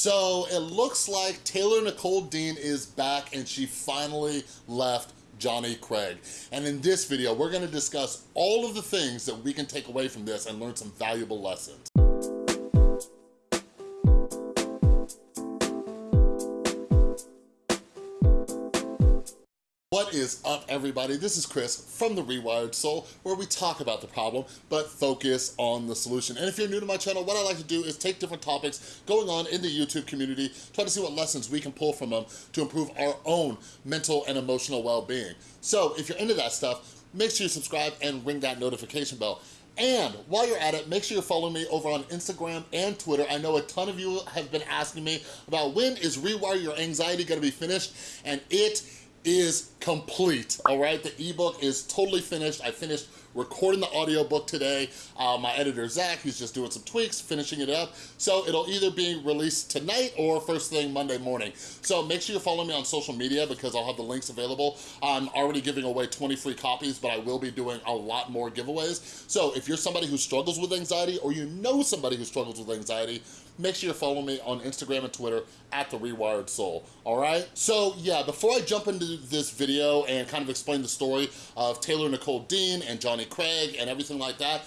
So it looks like Taylor Nicole Dean is back and she finally left Johnny Craig. And in this video, we're gonna discuss all of the things that we can take away from this and learn some valuable lessons. What is up, everybody? This is Chris from The Rewired Soul, where we talk about the problem, but focus on the solution. And if you're new to my channel, what I like to do is take different topics going on in the YouTube community, try to see what lessons we can pull from them to improve our own mental and emotional well-being. So if you're into that stuff, make sure you subscribe and ring that notification bell. And while you're at it, make sure you're following me over on Instagram and Twitter. I know a ton of you have been asking me about when is Rewire Your Anxiety gonna be finished, and it is complete, all right? The ebook is totally finished. I finished recording the audiobook today. Uh, my editor, Zach, he's just doing some tweaks, finishing it up. So it'll either be released tonight or first thing Monday morning. So make sure you're following me on social media because I'll have the links available. I'm already giving away 20 free copies, but I will be doing a lot more giveaways. So if you're somebody who struggles with anxiety or you know somebody who struggles with anxiety, make sure you're following me on Instagram and Twitter at The Rewired Soul, all right? So yeah, before I jump into this video and kind of explain the story of Taylor Nicole Dean and Johnny Craig and everything like that,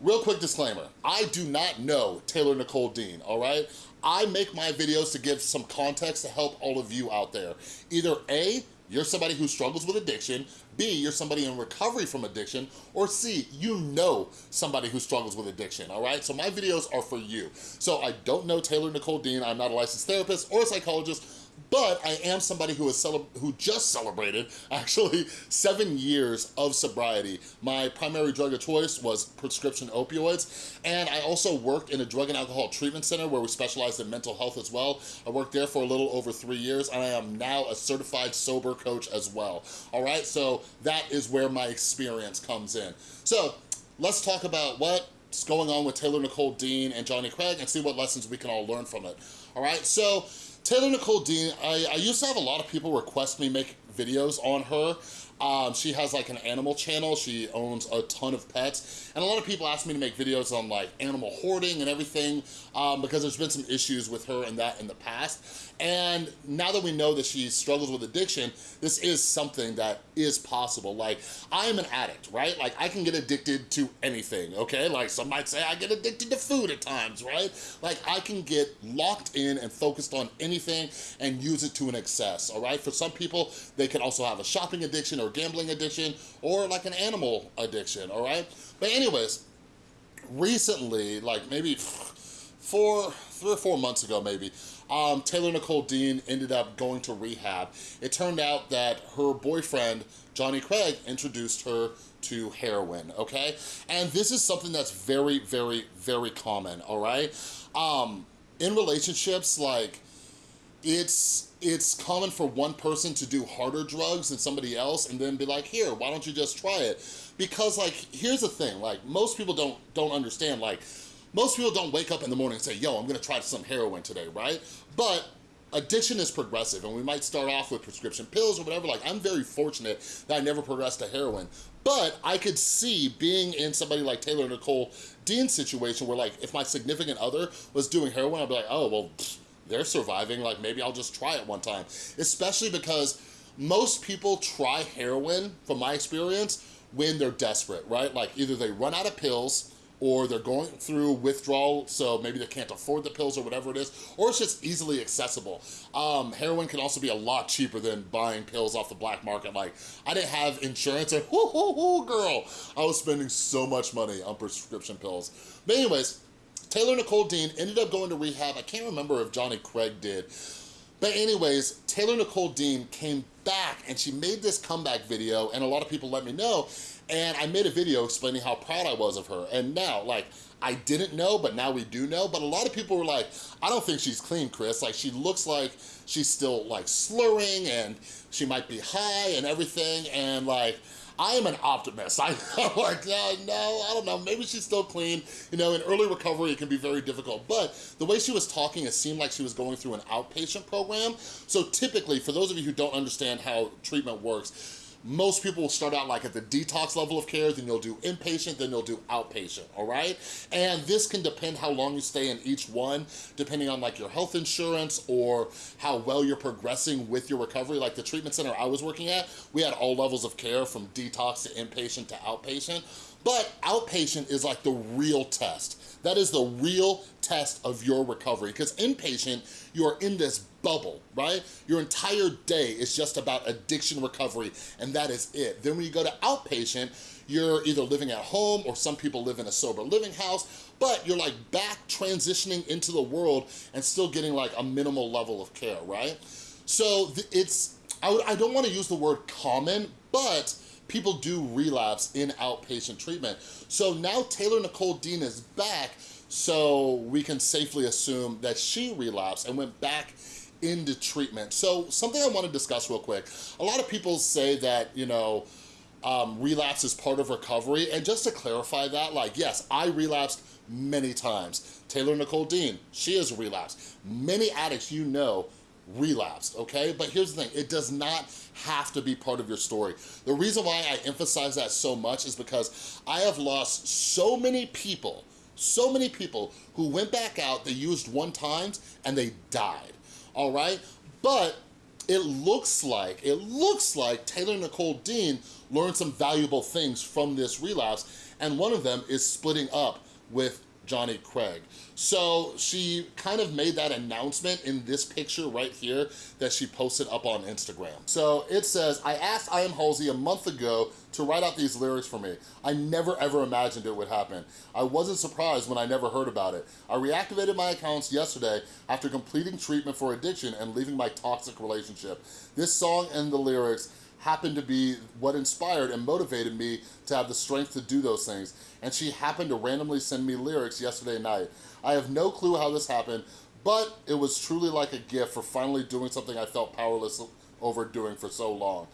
real quick disclaimer, I do not know Taylor Nicole Dean, all right? I make my videos to give some context to help all of you out there. Either A, you're somebody who struggles with addiction, B, you're somebody in recovery from addiction, or C, you know somebody who struggles with addiction, all right? So my videos are for you. So I don't know Taylor Nicole Dean, I'm not a licensed therapist or a psychologist, but I am somebody who is who just celebrated actually seven years of sobriety. My primary drug of choice was prescription opioids, and I also worked in a drug and alcohol treatment center where we specialized in mental health as well. I worked there for a little over three years, and I am now a certified sober coach as well. All right, so that is where my experience comes in. So let's talk about what's going on with Taylor Nicole Dean and Johnny Craig and see what lessons we can all learn from it. All right, so Taylor Nicole Dean, I, I used to have a lot of people request me make videos on her. Um, she has like an animal channel. She owns a ton of pets. And a lot of people ask me to make videos on like animal hoarding and everything um, because there's been some issues with her and that in the past. And now that we know that she struggles with addiction, this is something that is possible. Like, I am an addict, right? Like, I can get addicted to anything, okay? Like, some might say I get addicted to food at times, right? Like, I can get locked in and focused on anything and use it to an excess, all right? For some people, they can also have a shopping addiction or gambling addiction or like an animal addiction, all right? But anyways, recently, like maybe four, three or four months ago maybe, um, Taylor Nicole Dean ended up going to rehab. It turned out that her boyfriend, Johnny Craig, introduced her to heroin, okay? And this is something that's very, very, very common, all right? Um, in relationships, like, it's it's common for one person to do harder drugs than somebody else and then be like, here, why don't you just try it? Because like, here's the thing, like most people don't, don't understand, like most people don't wake up in the morning and say, yo, I'm gonna try some heroin today, right? But addiction is progressive and we might start off with prescription pills or whatever. Like I'm very fortunate that I never progressed to heroin. But I could see being in somebody like Taylor Nicole Dean's situation where like if my significant other was doing heroin, I'd be like, oh, well, pfft, they're surviving, like maybe I'll just try it one time. Especially because most people try heroin, from my experience, when they're desperate, right? Like either they run out of pills, or they're going through withdrawal, so maybe they can't afford the pills or whatever it is, or it's just easily accessible. Um, heroin can also be a lot cheaper than buying pills off the black market. Like, I didn't have insurance, and whoo, whoo, whoo, girl, I was spending so much money on prescription pills. But anyways, Taylor Nicole Dean ended up going to rehab. I can't remember if Johnny Craig did. But anyways, Taylor Nicole Dean came back and she made this comeback video and a lot of people let me know and I made a video explaining how proud I was of her. And now, like, I didn't know, but now we do know. But a lot of people were like, I don't think she's clean, Chris. Like, she looks like she's still, like, slurring and she might be high and everything. And, like, I am an optimist. I, am like, no, no, I don't know, maybe she's still clean. You know, in early recovery, it can be very difficult. But the way she was talking, it seemed like she was going through an outpatient program. So typically, for those of you who don't understand how treatment works, most people will start out like at the detox level of care, then you'll do inpatient, then you'll do outpatient, all right? And this can depend how long you stay in each one, depending on like your health insurance or how well you're progressing with your recovery. Like the treatment center I was working at, we had all levels of care from detox to inpatient to outpatient. But outpatient is like the real test. That is the real test of your recovery because inpatient, you're in this bubble, right? Your entire day is just about addiction recovery and that is it. Then when you go to outpatient, you're either living at home or some people live in a sober living house, but you're like back transitioning into the world and still getting like a minimal level of care, right? So it's, I, I don't wanna use the word common, but people do relapse in outpatient treatment. So now Taylor Nicole Dean is back, so we can safely assume that she relapsed and went back into treatment. So something I wanna discuss real quick. A lot of people say that, you know, um, relapse is part of recovery. And just to clarify that, like, yes, I relapsed many times. Taylor Nicole Dean, she has relapsed. Many addicts you know relapsed, okay? But here's the thing, it does not have to be part of your story. The reason why I emphasize that so much is because I have lost so many people, so many people who went back out, they used one times and they died, all right? But it looks like, it looks like Taylor Nicole Dean learned some valuable things from this relapse and one of them is splitting up with Johnny Craig. So she kind of made that announcement in this picture right here that she posted up on Instagram. So it says, I asked I Am Halsey a month ago to write out these lyrics for me. I never ever imagined it would happen. I wasn't surprised when I never heard about it. I reactivated my accounts yesterday after completing treatment for addiction and leaving my toxic relationship. This song and the lyrics happened to be what inspired and motivated me to have the strength to do those things. And she happened to randomly send me lyrics yesterday night. I have no clue how this happened, but it was truly like a gift for finally doing something I felt powerless over doing for so long.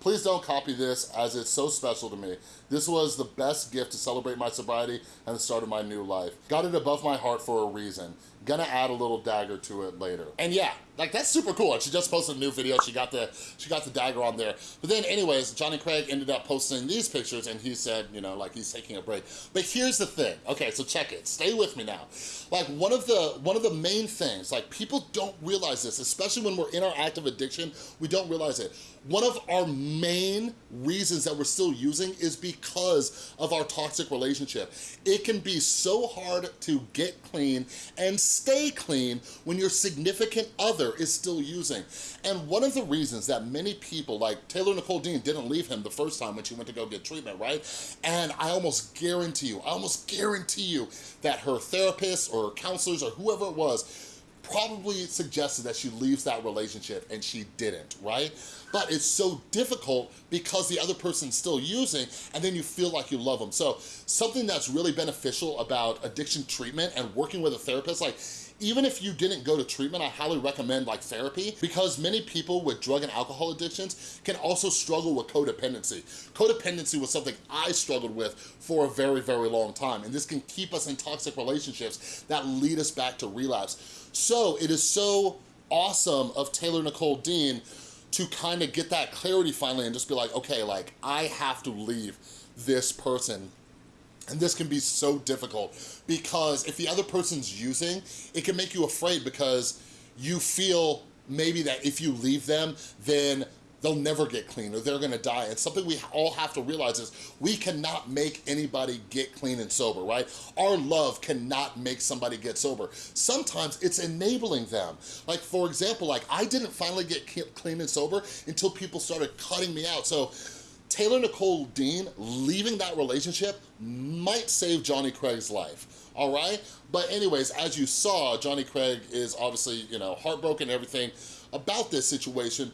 Please don't copy this as it's so special to me. This was the best gift to celebrate my sobriety and the start of my new life. Got it above my heart for a reason. Gonna add a little dagger to it later. And yeah, like that's super cool. And she just posted a new video. She got the she got the dagger on there. But then anyways, Johnny Craig ended up posting these pictures and he said, you know, like he's taking a break. But here's the thing. Okay, so check it. Stay with me now. Like one of the one of the main things, like people don't realize this, especially when we're in our active addiction, we don't realize it. One of our main reasons that we're still using is because of our toxic relationship. It can be so hard to get clean and stay clean when your significant other is still using. And one of the reasons that many people, like Taylor Nicole Dean didn't leave him the first time when she went to go get treatment, right? And I almost guarantee you, I almost guarantee you that her therapist or counselors or whoever it was probably suggested that she leaves that relationship and she didn't, right? But it's so difficult because the other person's still using and then you feel like you love them. So something that's really beneficial about addiction treatment and working with a therapist, like even if you didn't go to treatment, I highly recommend like therapy because many people with drug and alcohol addictions can also struggle with codependency. Codependency was something I struggled with for a very, very long time. And this can keep us in toxic relationships that lead us back to relapse. So it is so awesome of Taylor Nicole Dean to kind of get that clarity finally and just be like, okay, like I have to leave this person. And this can be so difficult because if the other person's using, it can make you afraid because you feel maybe that if you leave them, then they'll never get clean or they're gonna die. And something we all have to realize is we cannot make anybody get clean and sober, right? Our love cannot make somebody get sober. Sometimes it's enabling them. Like for example, like I didn't finally get clean and sober until people started cutting me out. So Taylor Nicole Dean leaving that relationship might save Johnny Craig's life, all right? But anyways, as you saw, Johnny Craig is obviously, you know, heartbroken everything about this situation.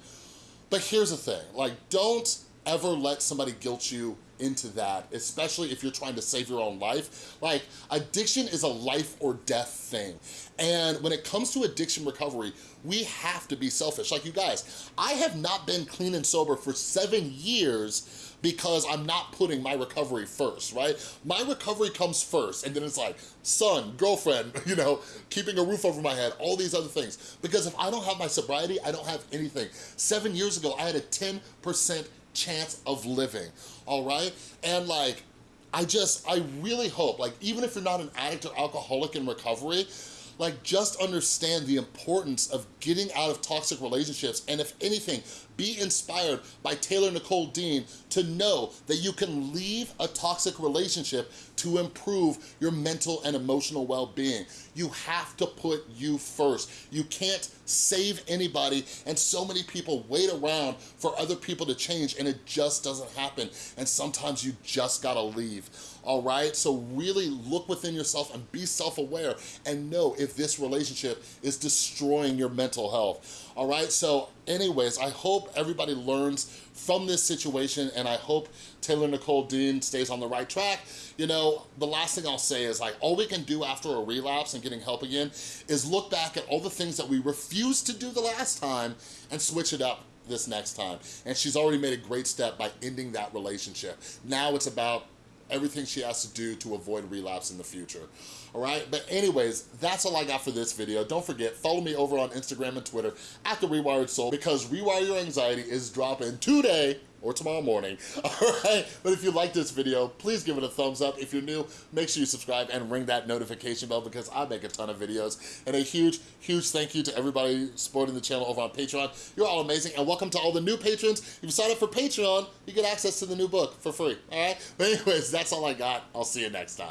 But here's the thing, like don't ever let somebody guilt you into that, especially if you're trying to save your own life. Like, addiction is a life or death thing. And when it comes to addiction recovery, we have to be selfish. Like you guys, I have not been clean and sober for seven years because I'm not putting my recovery first, right? My recovery comes first, and then it's like, son, girlfriend, you know, keeping a roof over my head, all these other things. Because if I don't have my sobriety, I don't have anything. Seven years ago, I had a 10% chance of living, all right? And like, I just, I really hope, like even if you're not an addict or alcoholic in recovery, like just understand the importance of getting out of toxic relationships and if anything, be inspired by Taylor Nicole Dean to know that you can leave a toxic relationship to improve your mental and emotional well-being. You have to put you first. You can't save anybody and so many people wait around for other people to change and it just doesn't happen. And sometimes you just gotta leave, all right? So really look within yourself and be self-aware and know if this relationship is destroying your mental health, all right? So anyways, I hope everybody learns from this situation and I hope Taylor Nicole Dean stays on the right track. You know, the last thing I'll say is like, all we can do after a relapse and getting help again is look back at all the things that we refused to do the last time and switch it up this next time. And she's already made a great step by ending that relationship. Now it's about everything she has to do to avoid relapse in the future. All right, but anyways, that's all I got for this video. Don't forget, follow me over on Instagram and Twitter at The Rewired Soul because Rewire Your Anxiety is dropping today or tomorrow morning, all right? But if you like this video, please give it a thumbs up. If you're new, make sure you subscribe and ring that notification bell because I make a ton of videos. And a huge, huge thank you to everybody supporting the channel over on Patreon. You're all amazing, and welcome to all the new patrons. If you sign up for Patreon, you get access to the new book for free, all right? But anyways, that's all I got. I'll see you next time.